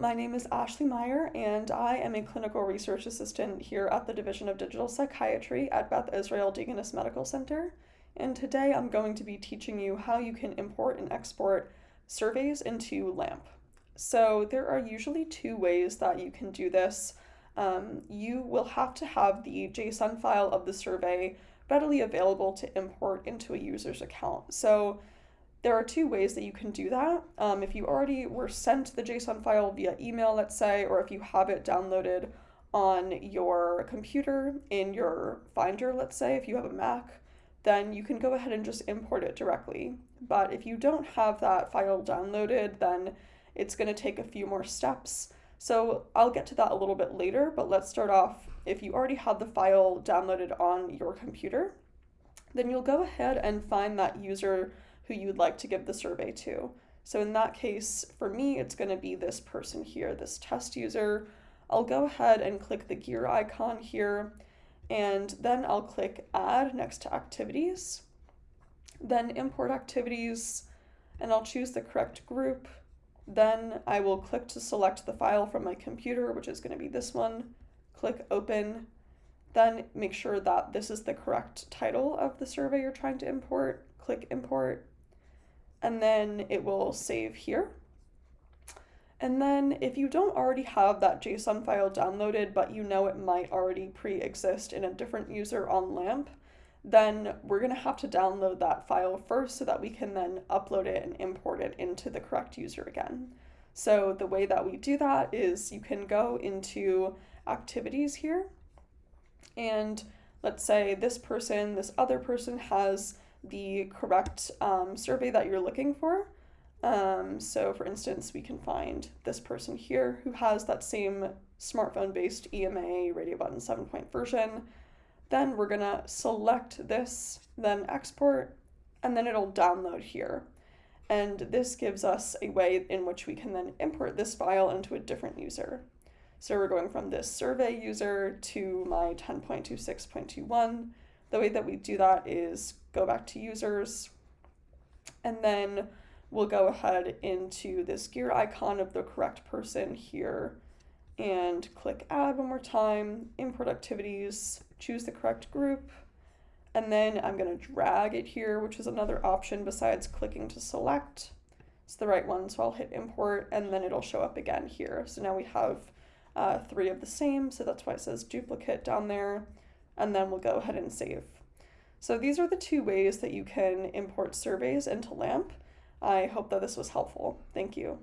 My name is Ashley Meyer, and I am a clinical research assistant here at the Division of Digital Psychiatry at Beth Israel Deaconess Medical Center. And today I'm going to be teaching you how you can import and export surveys into LAMP. So there are usually two ways that you can do this. Um, you will have to have the JSON file of the survey readily available to import into a user's account. So there are two ways that you can do that. Um, if you already were sent the JSON file via email, let's say, or if you have it downloaded on your computer in your Finder, let's say, if you have a Mac, then you can go ahead and just import it directly. But if you don't have that file downloaded, then it's going to take a few more steps. So I'll get to that a little bit later, but let's start off. If you already have the file downloaded on your computer, then you'll go ahead and find that user who you would like to give the survey to. So in that case, for me, it's going to be this person here, this test user. I'll go ahead and click the gear icon here, and then I'll click add next to activities, then import activities, and I'll choose the correct group. Then I will click to select the file from my computer, which is going to be this one, click open, then make sure that this is the correct title of the survey you're trying to import, click import, and then it will save here. And then if you don't already have that JSON file downloaded, but you know it might already pre-exist in a different user on LAMP, then we're gonna have to download that file first so that we can then upload it and import it into the correct user again. So the way that we do that is you can go into activities here, and let's say this person, this other person has the correct um, survey that you're looking for. Um, so for instance, we can find this person here who has that same smartphone-based EMA radio button 7-point version. Then we're gonna select this, then export, and then it'll download here. And this gives us a way in which we can then import this file into a different user. So we're going from this survey user to my 10.26.21. The way that we do that is go back to users, and then we'll go ahead into this gear icon of the correct person here and click add one more time, import activities, choose the correct group, and then I'm going to drag it here, which is another option besides clicking to select. It's the right one, so I'll hit import, and then it'll show up again here. So now we have uh, three of the same, so that's why it says duplicate down there, and then we'll go ahead and save. So these are the two ways that you can import surveys into LAMP. I hope that this was helpful. Thank you.